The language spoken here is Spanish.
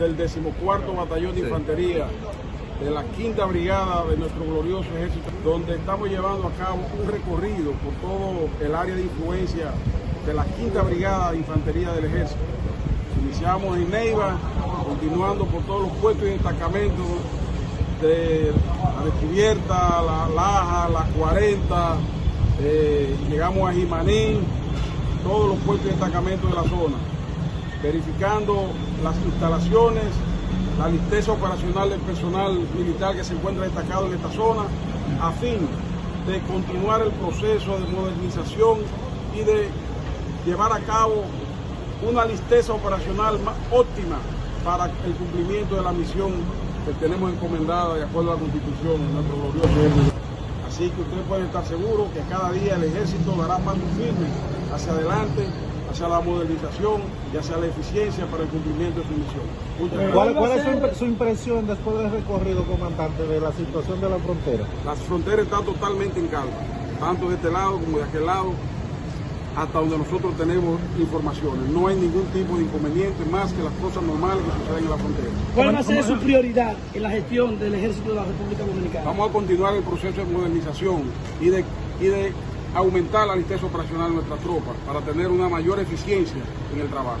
del decimocuarto batallón de infantería de la quinta brigada de nuestro glorioso ejército, donde estamos llevando a cabo un recorrido por todo el área de influencia de la quinta brigada de infantería del ejército. Iniciamos en Neiva, continuando por todos los puestos y destacamentos de la descubierta, la Laja, la 40, eh, llegamos a Jimanín, todos los puestos y destacamentos de la zona, verificando las instalaciones, la listeza operacional del personal militar que se encuentra destacado en esta zona, a fin de continuar el proceso de modernización y de llevar a cabo una listeza operacional más óptima para el cumplimiento de la misión que tenemos encomendada de acuerdo a la Constitución en nuestro glorioso ejército. Así que ustedes pueden estar seguros que cada día el ejército dará pasos firmes hacia adelante, hacia la modernización y hacia la eficiencia para el cumplimiento de su misión. Gracias. ¿Cuál, cuál es su impresión después del recorrido, comandante, de la situación de la frontera? La frontera está totalmente en calma, tanto de este lado como de aquel lado, hasta donde nosotros tenemos informaciones. No hay ningún tipo de inconveniente más que las cosas normales que suceden en la frontera. ¿Cuál va a ser su prioridad en la gestión del ejército de la República Dominicana? Vamos a continuar el proceso de modernización y de, y de aumentar la listeza operacional de nuestras tropas para tener una mayor eficiencia en el trabajo.